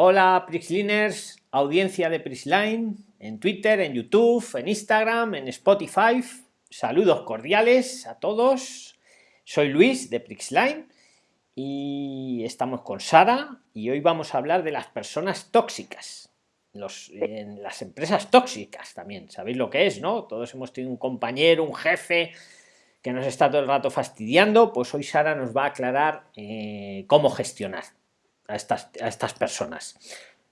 Hola Prixliners, audiencia de Prixline, en Twitter, en YouTube, en Instagram, en Spotify. Saludos cordiales a todos. Soy Luis de Prixline y estamos con Sara y hoy vamos a hablar de las personas tóxicas. Los, en las empresas tóxicas también, sabéis lo que es, ¿no? Todos hemos tenido un compañero, un jefe que nos está todo el rato fastidiando, pues hoy Sara nos va a aclarar eh, cómo gestionar a estas, a estas personas.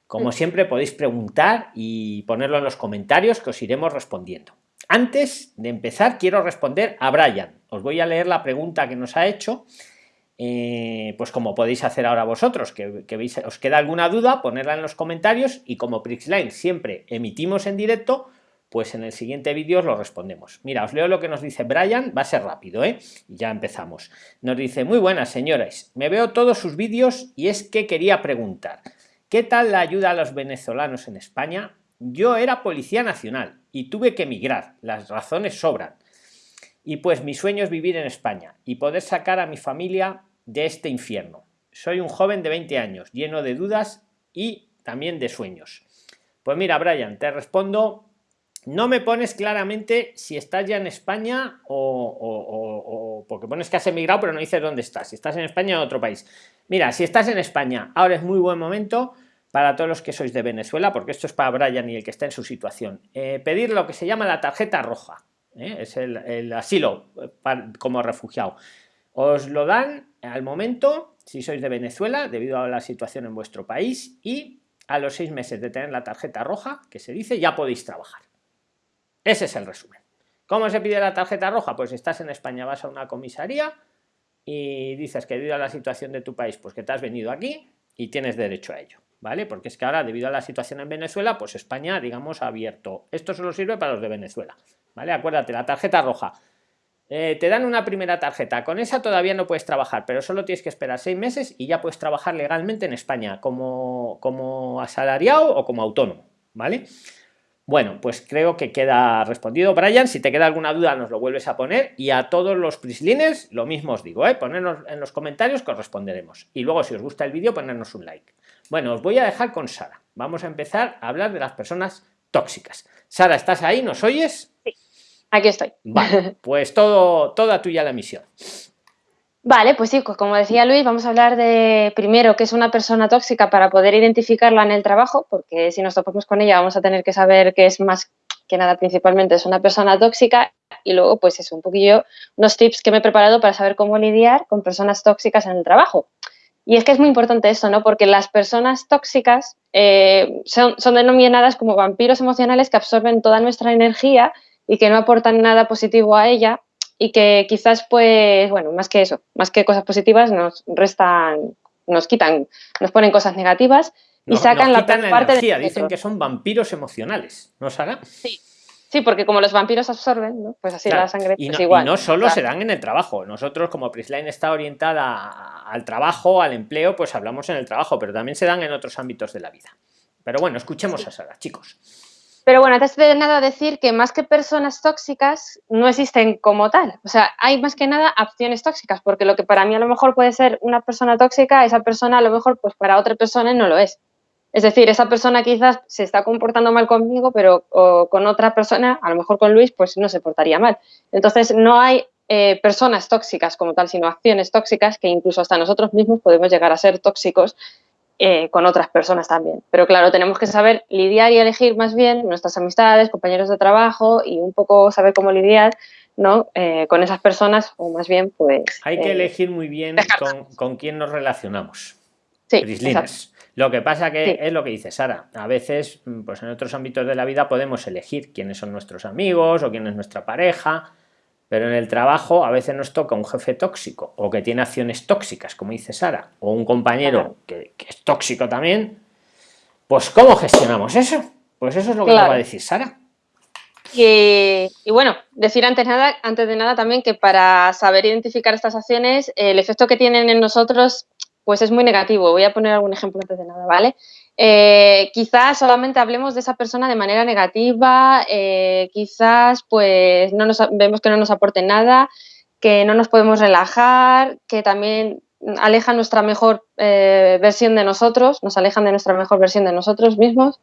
Como siempre podéis preguntar y ponerlo en los comentarios que os iremos respondiendo. Antes de empezar quiero responder a Brian. Os voy a leer la pregunta que nos ha hecho. Eh, pues como podéis hacer ahora vosotros, que, veis, os queda alguna duda, ponerla en los comentarios y como Prixline siempre emitimos en directo, pues en el siguiente vídeo lo respondemos. Mira, os leo lo que nos dice Brian, va a ser rápido, ¿eh? Ya empezamos. Nos dice, muy buenas señores, me veo todos sus vídeos y es que quería preguntar, ¿qué tal la ayuda a los venezolanos en España? Yo era policía nacional y tuve que emigrar, las razones sobran. Y pues mi sueño es vivir en España y poder sacar a mi familia de este infierno. Soy un joven de 20 años, lleno de dudas y también de sueños. Pues mira, Brian, te respondo no me pones claramente si estás ya en España o, porque pones que has emigrado pero no dices dónde estás, si estás en España o en otro país. Mira, si estás en España, ahora es muy buen momento para todos los que sois de Venezuela, porque esto es para Brian y el que está en su situación, eh, pedir lo que se llama la tarjeta roja, ¿eh? es el, asilo eh, como refugiado. Os lo dan al momento, si sois de Venezuela, debido a la situación en vuestro país, y a los seis meses de tener la tarjeta roja, que se dice, ya podéis trabajar. Ese es el resumen. ¿Cómo se pide la tarjeta roja? Pues estás en España, vas a una comisaría y dices que debido a la situación de tu país, pues que te has venido aquí y tienes derecho a ello, ¿vale? Porque es que ahora, debido a la situación en Venezuela, pues España, digamos, ha abierto. Esto solo sirve para los de Venezuela, ¿vale? Acuérdate, la tarjeta roja. Eh, te dan una primera tarjeta, con esa todavía no puedes trabajar, pero solo tienes que esperar seis meses y ya puedes trabajar legalmente en España como, como asalariado o como autónomo, ¿vale? Bueno, pues creo que queda respondido. Brian, si te queda alguna duda nos lo vuelves a poner y a todos los prislines lo mismo os digo, ¿eh? ponernos en los comentarios que os responderemos. Y luego si os gusta el vídeo ponernos un like. Bueno, os voy a dejar con Sara. Vamos a empezar a hablar de las personas tóxicas. Sara, ¿estás ahí? ¿Nos oyes? Sí, aquí estoy. Vale, pues todo, toda tuya la misión. Vale, pues sí, pues como decía Luis, vamos a hablar de primero qué es una persona tóxica para poder identificarla en el trabajo, porque si nos topamos con ella vamos a tener que saber qué es más que nada principalmente es una persona tóxica y luego pues es un poquillo unos tips que me he preparado para saber cómo lidiar con personas tóxicas en el trabajo. Y es que es muy importante esto, ¿no? Porque las personas tóxicas eh, son, son denominadas como vampiros emocionales que absorben toda nuestra energía y que no aportan nada positivo a ella y que quizás, pues, bueno, más que eso, más que cosas positivas, nos restan, nos quitan, nos ponen cosas negativas y sacan la parte energía. Dicen que son vampiros emocionales, ¿no, Sara? Sí. Sí, porque como los vampiros absorben, ¿no? pues así la sangre y pues no, igual. Y no solo se dan en el trabajo. Nosotros, como Prisline está orientada al trabajo, al empleo, pues hablamos en el trabajo, pero también se dan en otros ámbitos de la vida. Pero bueno, escuchemos a Sara, chicos. Pero bueno, antes de nada decir que más que personas tóxicas no existen como tal. O sea, hay más que nada acciones tóxicas, porque lo que para mí a lo mejor puede ser una persona tóxica, esa persona a lo mejor pues para otra persona no lo es. Es decir, esa persona quizás se está comportando mal conmigo, pero con otra persona, a lo mejor con Luis, pues no se portaría mal. Entonces, no hay eh, personas tóxicas como tal, sino acciones tóxicas que incluso hasta nosotros mismos podemos llegar a ser tóxicos eh, con otras personas también. Pero claro, tenemos que saber lidiar y elegir más bien nuestras amistades, compañeros de trabajo y un poco saber cómo lidiar ¿no? Eh, con esas personas o más bien pues... Hay que eh, elegir muy bien con, con, quién nos relacionamos. Sí, Lo que pasa que es lo que dice Sara. A veces, pues en otros ámbitos de la vida podemos elegir quiénes son nuestros amigos o quién es nuestra pareja pero en el trabajo a veces nos toca un jefe tóxico o que tiene acciones tóxicas, como dice Sara, o un compañero que, es tóxico también. Pues ¿cómo gestionamos eso? Pues eso es lo que nos va a decir Sara. Y, bueno, decir antes, nada, antes de nada también que para saber identificar estas acciones, el efecto que tienen en nosotros pues es muy negativo. Voy a poner algún ejemplo antes de nada, ¿vale? Eh, quizás solamente hablemos de esa persona de manera negativa, eh, quizás pues no nos, vemos que no nos aporte nada, que no nos podemos relajar, que también alejan nuestra mejor eh, versión de nosotros, nos alejan de nuestra mejor versión de nosotros mismos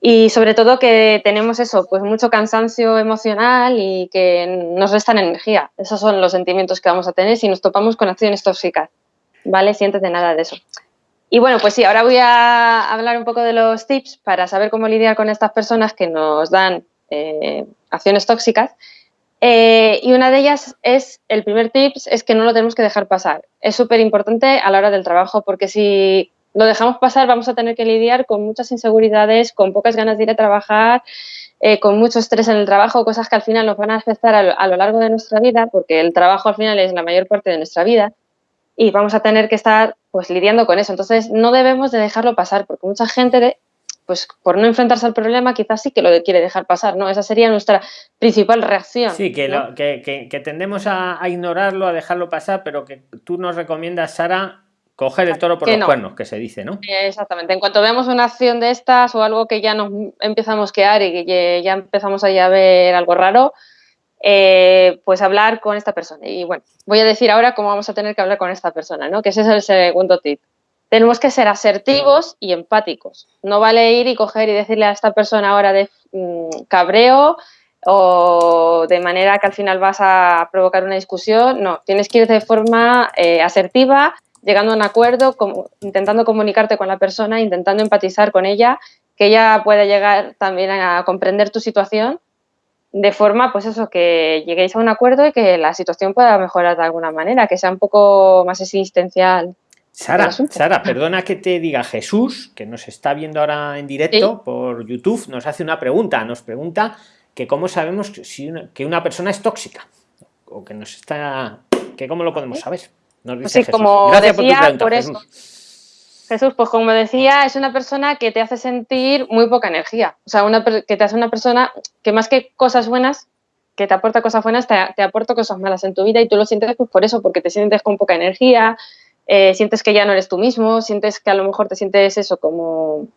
y sobre todo que tenemos eso, pues mucho cansancio emocional y que nos restan energía. Esos son los sentimientos que vamos a tener si nos topamos con acciones tóxicas, ¿vale? Sientes de nada de eso. Y bueno, pues sí, ahora voy a hablar un poco de los tips para saber cómo lidiar con estas personas que nos dan eh, acciones tóxicas. Eh, y una de ellas es, el primer tips es que no lo tenemos que dejar pasar. Es súper importante a la hora del trabajo porque si lo dejamos pasar, vamos a tener que lidiar con muchas inseguridades, con pocas ganas de ir a trabajar, eh, con mucho estrés en el trabajo, cosas que al final nos van a afectar a lo, largo de nuestra vida, porque el trabajo al final es la mayor parte de nuestra vida y vamos a tener que estar pues lidiando con eso. Entonces no debemos de dejarlo pasar, porque mucha gente pues por no enfrentarse al problema quizás sí que lo quiere dejar pasar, ¿no? Esa sería nuestra principal reacción. Sí, que, que, tendemos a, a, ignorarlo, a dejarlo pasar, pero que tú nos recomiendas, Sara, Coger el toro por los cuernos, que se dice, ¿no? Exactamente. En cuanto veamos una acción de estas o algo que ya nos empieza a mosquear y que ya empezamos a ver algo raro, eh, pues hablar con esta persona. Y bueno, voy a decir ahora cómo vamos a tener que hablar con esta persona, ¿no? Que ese es el segundo tip. Tenemos que ser asertivos y empáticos. No vale ir y coger y decirle a esta persona ahora de mm, cabreo o de manera que al final vas a provocar una discusión. No, tienes que ir de forma eh, asertiva llegando a un acuerdo, como, intentando comunicarte con la persona, intentando empatizar con ella, que ella pueda llegar también a comprender tu situación de forma, pues eso, que lleguéis a un acuerdo y que la situación pueda mejorar de alguna manera, que sea un poco más existencial. Sara, Sara, perdona que te diga Jesús, que nos está viendo ahora en directo por YouTube, nos hace una pregunta, nos pregunta que cómo sabemos si que una persona es tóxica o que nos está, que cómo lo podemos saber. Pues sí, como decía, por, eso. Jesús. Pues como decía, es una persona que te hace sentir muy poca energía. O sea, una, que te hace una persona que más que cosas buenas, que te aporta cosas buenas, te, aporta cosas malas en tu vida y tú lo sientes pues por eso, porque te sientes con poca energía, eh, sientes que ya no eres tú mismo, sientes que a lo mejor te sientes eso como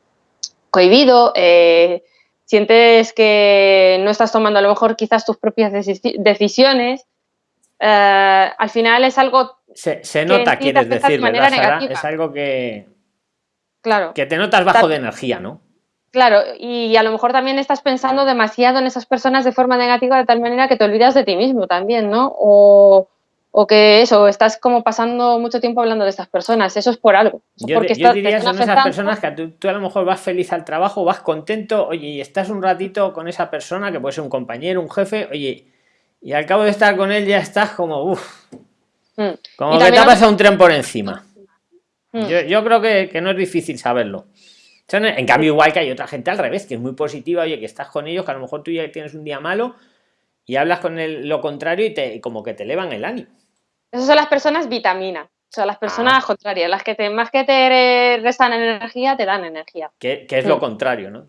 cohibido, eh, sientes que no estás tomando a lo mejor quizás tus propias decisiones. Eh, al final es algo se, nota, quieres decir, Es algo que. Claro. Que te notas bajo de energía, ¿no? Claro, y a lo mejor también estás pensando demasiado en esas personas de forma negativa de tal manera que te olvidas de ti mismo también, ¿no? O, que eso, estás como pasando mucho tiempo hablando de estas personas, eso es por algo. Yo, porque diría son esas personas que tú, a lo mejor vas feliz al trabajo, vas contento, oye, y estás un ratito con esa persona que puede ser un compañero, un jefe, oye, y al cabo de estar con él ya estás como, uff, Mm. Como que te ha pasado un tren por encima. Mm. Yo, creo que, no es difícil saberlo. En cambio, igual que hay otra gente al revés, que es muy positiva, oye, que estás con ellos, que a lo mejor tú ya tienes un día malo y hablas con el, lo contrario y te, como que te elevan el ánimo. Esas son las personas vitamina. son las personas ah. contrarias, las que te, más que te restan energía, te dan energía. Que, es lo mm. contrario, ¿no?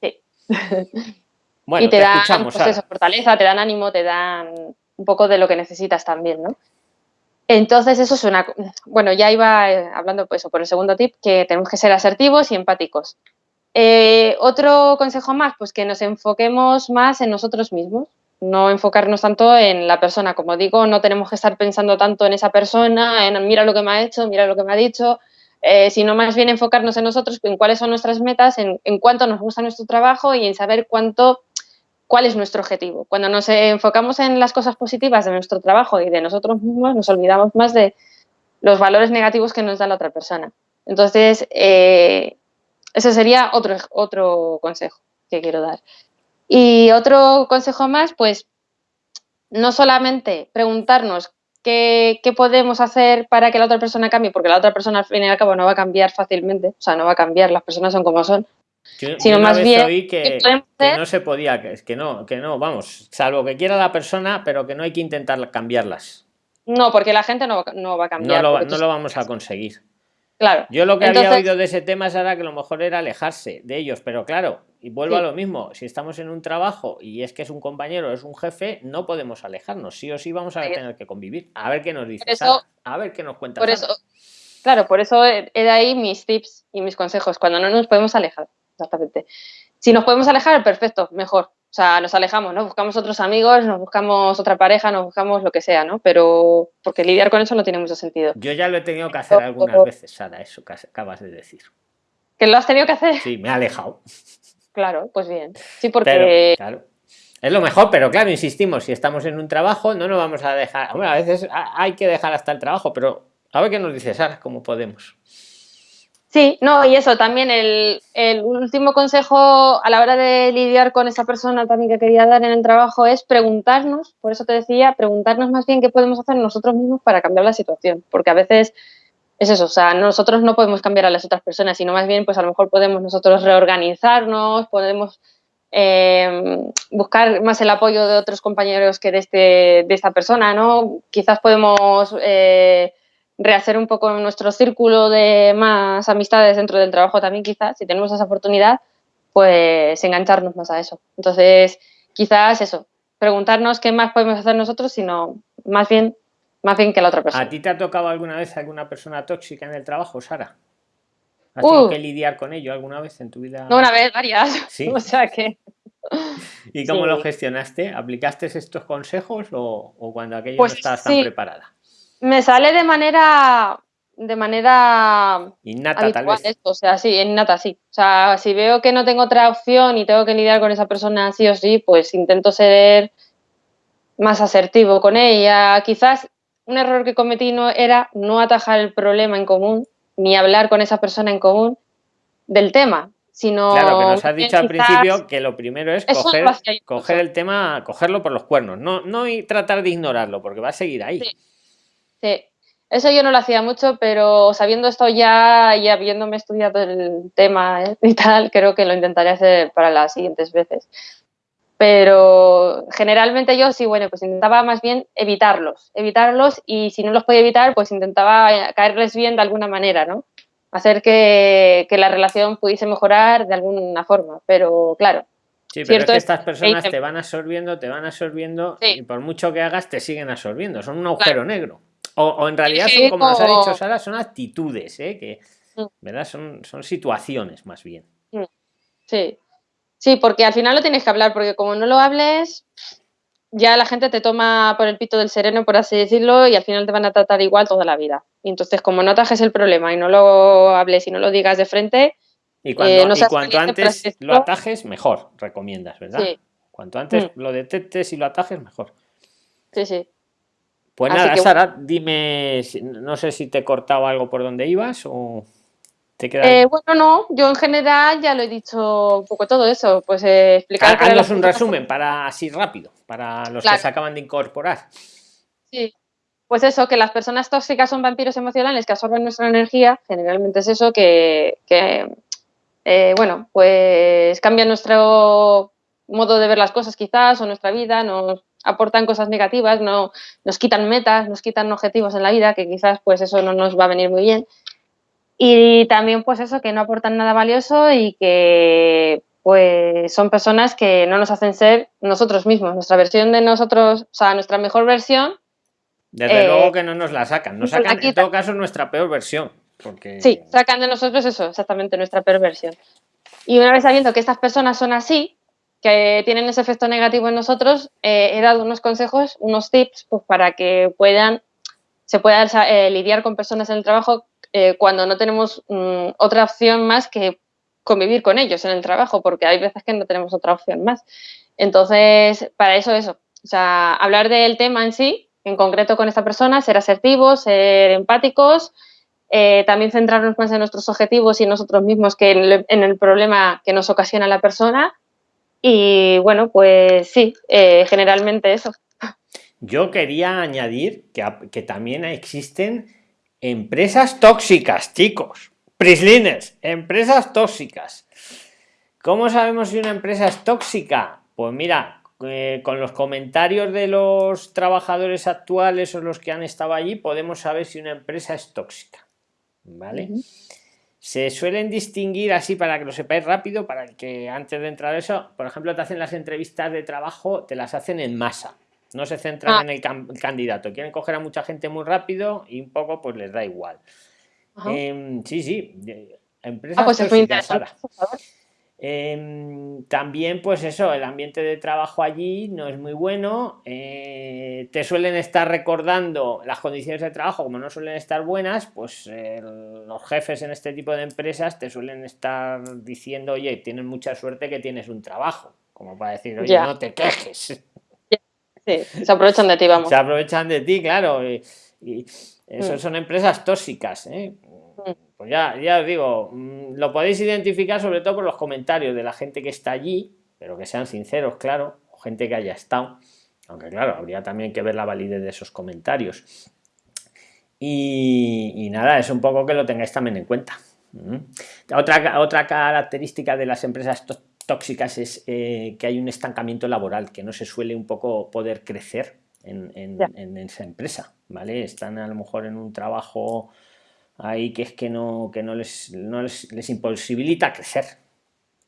Sí. Bueno, y te, dan pues fortaleza, te dan ánimo, te dan un poco de lo que necesitas también, ¿no? Entonces, eso es una... Bueno, ya iba eh, hablando pues, por el segundo tip, que tenemos que ser asertivos y empáticos. Eh, otro consejo más, pues que nos enfoquemos más en nosotros mismos, no enfocarnos tanto en la persona. Como digo, no tenemos que estar pensando tanto en esa persona, en mira lo que me ha hecho, mira lo que me ha dicho, eh, sino más bien enfocarnos en nosotros, en cuáles son nuestras metas, en cuánto nos gusta nuestro trabajo y en saber cuánto cuál es nuestro objetivo. Cuando nos enfocamos en las cosas positivas de nuestro trabajo y de nosotros mismos, nos olvidamos más de los valores negativos que nos da la otra persona. Entonces, eh, ese sería otro, otro consejo que quiero dar. Y otro consejo más, pues, no solamente preguntarnos qué, qué, podemos hacer para que la otra persona cambie, porque la otra persona al fin y al cabo no va a cambiar fácilmente, o sea, no va a cambiar, las personas son como son, sino más bien que, no se podía, que, que no, que no, vamos, salvo que quiera la persona, pero que no hay que intentar cambiarlas. No, porque la gente no, va a cambiar. No lo, vamos a conseguir. Claro. Yo lo que había oído de ese tema era que lo mejor era alejarse de ellos, pero claro, y vuelvo a lo mismo, si estamos en un trabajo y es que es un compañero, es un jefe, no podemos alejarnos, sí o sí vamos a tener que convivir. A ver qué nos dice, a ver qué nos cuenta. Por eso, claro, por eso he de ahí mis tips y mis consejos, cuando no nos podemos alejar exactamente. Si nos podemos alejar, perfecto, mejor. O sea, nos alejamos, ¿no? Buscamos otros amigos, nos buscamos otra pareja, nos buscamos lo que sea, ¿no? Pero porque lidiar con eso no tiene mucho sentido. Yo ya lo he tenido que hacer algunas veces, Sara, eso que acabas de decir. ¿Que lo has tenido que hacer? Sí, me ha alejado. Claro, pues bien. Sí, porque... claro. Es lo mejor, pero claro, insistimos, si estamos en un trabajo, no nos vamos a dejar. Bueno, a veces hay que dejar hasta el trabajo, pero a ver qué nos dice Sara, cómo podemos. Sí, no, y eso también, el, último consejo a la hora de lidiar con esa persona también que quería dar en el trabajo es preguntarnos, por eso te decía, preguntarnos más bien qué podemos hacer nosotros mismos para cambiar la situación, porque a veces es eso, o sea, nosotros no podemos cambiar a las otras personas, sino más bien, pues a lo mejor podemos nosotros reorganizarnos, podemos eh, buscar más el apoyo de otros compañeros que de, este, de esta persona, ¿no? Quizás podemos eh, rehacer un poco nuestro círculo de más amistades dentro del trabajo también, quizás, si tenemos esa oportunidad, pues engancharnos más a eso. Entonces, quizás eso, preguntarnos qué más podemos hacer nosotros, sino más bien, más bien que la otra persona. ¿A ti te ha tocado alguna vez alguna persona tóxica en el trabajo, Sara? ¿Has tenido que lidiar con ello alguna vez en tu vida? No, una vez, varias. ¿Sí? o sea que... ¿Y cómo lo gestionaste? ¿Aplicaste estos consejos o, cuando aquello no pues estabas tan preparada? Me sale de manera de manera innata tal vez. Esto, o sea, sí, innata sí. O sea, si veo que no tengo otra opción y tengo que lidiar con esa persona sí o sí, pues intento ser más asertivo con ella. Quizás un error que cometí no era no atajar el problema en común, ni hablar con esa persona en común del tema, sino claro que nos has dicho al principio que lo primero es coger, coger el tema cogerlo por los cuernos no no y tratar de ignorarlo porque va a seguir ahí Sí. Eso yo no lo hacía mucho, pero sabiendo esto ya y habiéndome estudiado el tema ¿eh? y tal, creo que lo intentaré hacer para las siguientes veces. Pero generalmente yo sí, bueno, pues intentaba más bien evitarlos, evitarlos y si no los podía evitar, pues intentaba caerles bien de alguna manera, ¿no? Hacer que, la relación pudiese mejorar de alguna forma, pero claro, Sí, pero es que estas personas te van absorbiendo, te van absorbiendo y por mucho que hagas te siguen absorbiendo, son un agujero negro. O, en realidad son, como nos ha dicho Sara, son actitudes, ¿eh? que. ¿verdad? Son, son situaciones más bien. Sí. Sí, porque al final lo tienes que hablar, porque como no lo hables, ya la gente te toma por el pito del sereno, por así decirlo, y al final te van a tratar igual toda la vida. Y entonces, como no atajes el problema y no lo hables y no lo digas de frente, y, cuando, eh, cuanto antes lo atajes, mejor, recomiendas, ¿verdad? Sí. Cuanto antes mm. lo detectes y lo atajes, mejor. Sí, sí. Pues nada, Sara, dime, no sé si te he cortado algo por donde ibas o te queda. Eh, bueno, no, yo en general ya lo he dicho un poco todo eso, pues eh, explicar. Haznos un resumen para así rápido, para los que se acaban de incorporar. Sí, pues eso, que las personas tóxicas son vampiros emocionales que absorben nuestra energía, generalmente es eso, que, eh, bueno, pues cambian nuestro modo de ver las cosas quizás o nuestra vida, nos aportan cosas negativas, no, nos quitan metas, nos quitan objetivos en la vida, que quizás pues eso no nos va a venir muy bien. Y también pues eso, que no aportan nada valioso y que pues son personas que no nos hacen ser nosotros mismos, nuestra versión de nosotros, o sea, nuestra mejor versión. Desde eh, luego que no nos la sacan, nos sacan en todo caso nuestra peor versión. Porque... Sí, sacan de nosotros eso, exactamente, nuestra peor versión. Y una vez sabiendo que estas personas son así, que tienen ese efecto negativo en nosotros, eh, he dado unos consejos, unos tips pues, para que puedan, se pueda eh, lidiar con personas en el trabajo eh, cuando no tenemos mm, otra opción más que convivir con ellos en el trabajo, porque hay veces que no tenemos otra opción más. Entonces, para eso, eso. O sea, hablar del tema en sí, en concreto con esta persona, ser asertivos, ser empáticos, también centrarnos más en nuestros objetivos y nosotros mismos que en el problema que nos ocasiona la persona y bueno, pues sí, eh, generalmente eso. Yo quería añadir que, que, también existen empresas tóxicas, chicos. Prislines, empresas tóxicas. ¿Cómo sabemos si una empresa es tóxica? Pues mira, eh, con los comentarios de los trabajadores actuales o los que han estado allí, podemos saber si una empresa es tóxica. ¿Vale? Se suelen distinguir así para que lo sepáis rápido, para que antes de entrar a eso, por ejemplo, te hacen las entrevistas de trabajo, te las hacen en masa. No se centran ah. en el, candidato, quieren coger a mucha gente muy rápido y un poco pues les da igual. Em, sí, sí, empresas ah, pues Em, también, pues eso, el ambiente de trabajo allí no es muy bueno. Eh, te suelen estar recordando las condiciones de trabajo, como no suelen estar buenas, pues los jefes en este tipo de empresas te suelen estar diciendo, oye, tienes mucha suerte que tienes un trabajo, como para decir, oye, no te quejes. Sí, se aprovechan de ti, vamos. Se aprovechan de ti, claro. Y, eso mm. son empresas tóxicas. ¿eh? Mm. Pues ya, ya os digo, mm, lo podéis identificar sobre todo por los comentarios de la gente que está allí, pero que sean sinceros, claro, o gente que haya estado. Aunque claro, habría también que ver la validez de esos comentarios. Y, nada, es un poco que lo tengáis también en cuenta. Otra, otra característica de las empresas tóxicas es eh, que hay un estancamiento laboral, que no se suele un poco poder crecer en, esa empresa, ¿vale? Están a lo mejor en un trabajo ahí que es que no, que no, les, les, imposibilita crecer,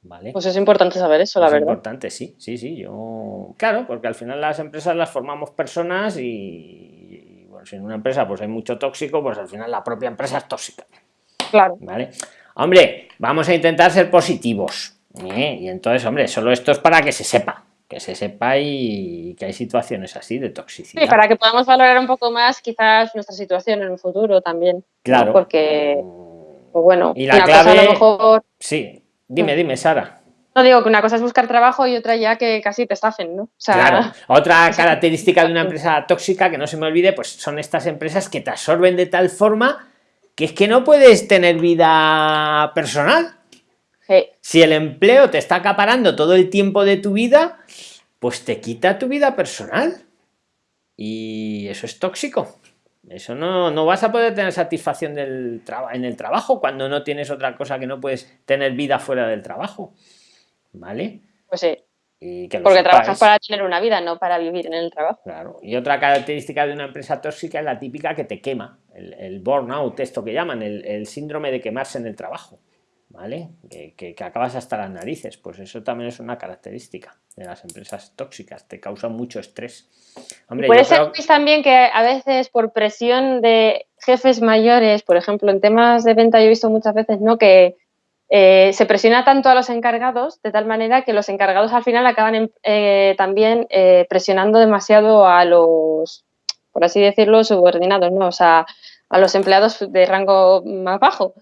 ¿vale? Pues es importante saber eso, la verdad. Es importante, sí, sí, sí, yo... Claro, porque al final las empresas las formamos personas y, bueno, si en una empresa pues hay mucho tóxico, pues al final la propia empresa es tóxica. Claro. ¿Vale? Hombre, vamos a intentar ser positivos, ¿eh? Y entonces, hombre, solo esto es para que se sepa, que se sepa y que hay situaciones así de toxicidad. Sí, para que podamos valorar un poco más quizás nuestra situación en un futuro también. Claro. Porque, pues bueno, y la clave... a lo mejor... Sí, dime, dime, Sara. No digo que una cosa es buscar trabajo y otra ya que casi te estafen, ¿no? claro. Otra característica de una empresa tóxica, que no se me olvide, pues son estas empresas que te absorben de tal forma que es que no puedes tener vida personal. Si el empleo te está acaparando todo el tiempo de tu vida, pues te quita tu vida personal. Y eso es tóxico. Eso no, no vas a poder tener satisfacción del en el trabajo cuando no tienes otra cosa que no puedes tener vida fuera del trabajo. ¿Vale? Pues sí. Porque trabajas para tener una vida, no para vivir en el trabajo. Claro. Y otra característica de una empresa tóxica es la típica que te quema, el, burnout, esto que llaman, el síndrome de quemarse en el trabajo. ¿Vale? Que, acabas hasta las narices, pues eso también es una característica de las empresas tóxicas, te causan mucho estrés. Puede ser también que a veces por presión de jefes mayores, por ejemplo, en temas de venta yo he visto muchas veces, ¿no? Que eh, se presiona tanto a los encargados de tal manera que los encargados al final acaban eh, también eh, presionando demasiado a los, por así decirlo, subordinados, ¿no? O sea, a los empleados de rango más bajo.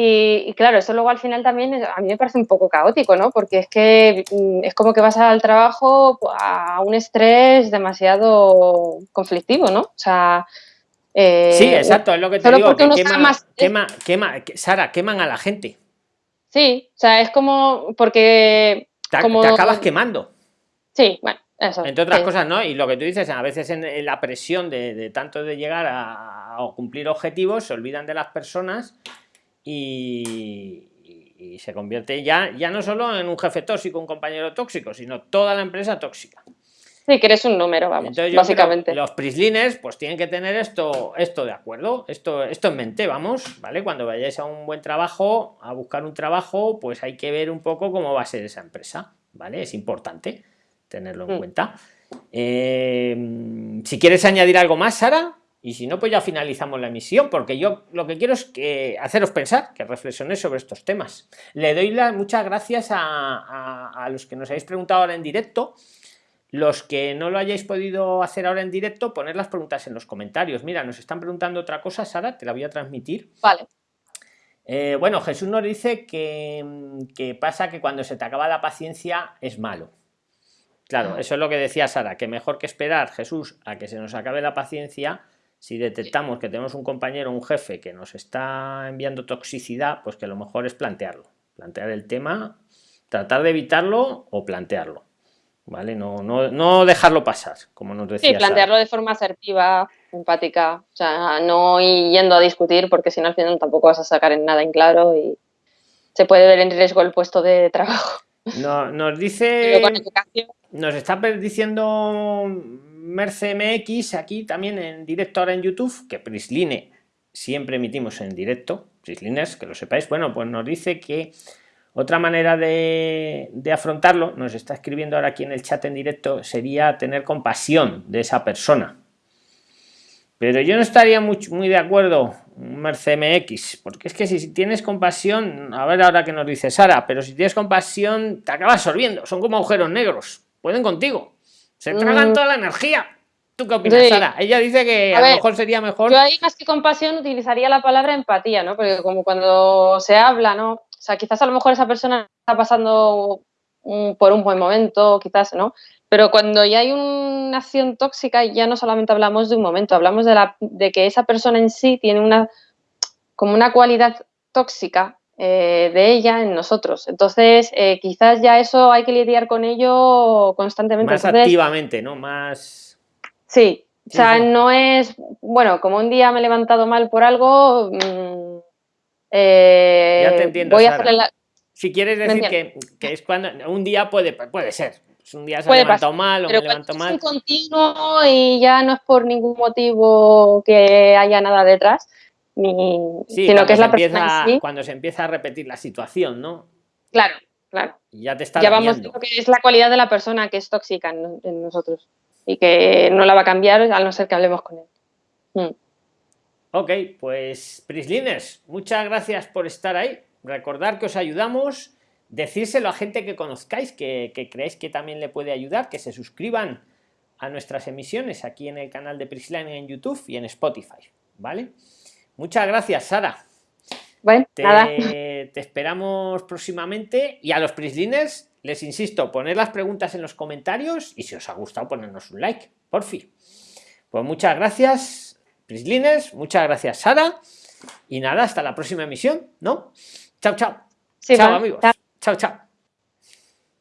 Y, claro, eso luego al final también a mí me parece un poco caótico, ¿no? Porque es que mm, es como que vas al trabajo a un estrés demasiado conflictivo, ¿no? O sea... Eh, sí, exacto, es lo que te digo, que quema, quema, Sara, queman a la gente. Sí, o sea, es como porque... Te, como, te acabas quemando. Sí, bueno, eso. Entre otras cosas, ¿no? Y lo que tú dices, a veces en, la presión de, de, tanto de llegar a, a cumplir objetivos, se olvidan de las personas y, se convierte ya, ya no solo en un jefe tóxico, un compañero tóxico, sino toda la empresa tóxica. Sí, que eres un número, vamos, básicamente. Los prisliners pues tienen que tener esto, esto de acuerdo, esto, esto en mente, vamos, ¿vale? Cuando vayáis a un buen trabajo, a buscar un trabajo, pues hay que ver un poco cómo va a ser esa empresa, ¿vale? Es importante tenerlo en mm. cuenta. Eh, si quieres añadir algo más, Sara y si no pues ya finalizamos la emisión porque yo lo que quiero es que haceros pensar que reflexionéis sobre estos temas. Le doy las muchas gracias a, los que nos habéis preguntado ahora en directo. Los que no lo hayáis podido hacer ahora en directo poner las preguntas en los comentarios. Mira nos están preguntando otra cosa Sara te la voy a transmitir. Vale. Eh, bueno Jesús nos dice que, que pasa que cuando se te acaba la paciencia es malo. Claro, ah. eso es lo que decía Sara, que mejor que esperar, Jesús, a que se nos acabe la paciencia, si detectamos que tenemos un compañero, un jefe que nos está enviando toxicidad, pues que lo mejor es plantearlo, plantear el tema, tratar de evitarlo o plantearlo. ¿Vale? No, no, no dejarlo pasar, como nos decía. Sí, plantearlo de forma asertiva, empática, o sea, no yendo a discutir, porque si no al final tampoco vas a sacar en nada en claro y se puede ver en riesgo el puesto de trabajo. No, nos dice. Nos está diciendo MerceMX aquí también en directo ahora en YouTube, que Prisline siempre emitimos en directo, Prisliners, que lo sepáis, bueno, pues nos dice que otra manera de, afrontarlo, nos está escribiendo ahora aquí en el chat en directo, sería tener compasión de esa persona. Pero yo no estaría muy, muy de acuerdo, un MX, porque es que si tienes compasión, a ver ahora qué nos dice Sara, pero si tienes compasión te acabas absorbiendo, son como agujeros negros, pueden contigo, se tragan mm. toda la energía. ¿Tú qué opinas, Sara? Ella dice que a, lo mejor sería mejor. Yo ahí más que compasión utilizaría la palabra empatía, ¿no? Porque como cuando se habla, ¿no? O sea, quizás a lo mejor esa persona está pasando por un buen momento, quizás, ¿no? Pero cuando ya hay una acción tóxica, ya no solamente hablamos de un momento, hablamos de, la, de que esa persona en sí tiene una, como una cualidad tóxica eh, de ella en nosotros. Entonces, eh, quizás ya eso hay que lidiar con ello constantemente. Más activamente, ¿no? Más... Sí, o sea, no es, bueno, como un día me he levantado mal por algo, mm, eh, ya te entiendo, voy a hacerle la... Si quieres decir que, que, es cuando un día puede, puede ser, un día se ha levantado mal o me levanto mal. Es un continuo y ya no es por ningún motivo que haya nada detrás, sino que es la persona Cuando se empieza a repetir la situación, ¿no? Claro, claro. ya te está Ya vamos que es la cualidad de la persona que es tóxica en, nosotros y que no la va a cambiar a no ser que hablemos con él. Mm. Ok, pues Prisliners, muchas gracias por estar ahí. Recordar que os ayudamos decírselo a gente que conozcáis, que, creéis que también le puede ayudar, que se suscriban a nuestras emisiones aquí en el canal de Prisline en YouTube y en Spotify, ¿vale? Muchas gracias, Sara. Bueno, te, te esperamos próximamente y a los Prisliners les insisto, poner las preguntas en los comentarios y si os ha gustado ponernos un like, por fin. Pues muchas gracias, Prisliners, muchas gracias, Sara. Y nada, hasta la próxima emisión, ¿no? Chao, chao. chao, amigos. Chao, chao.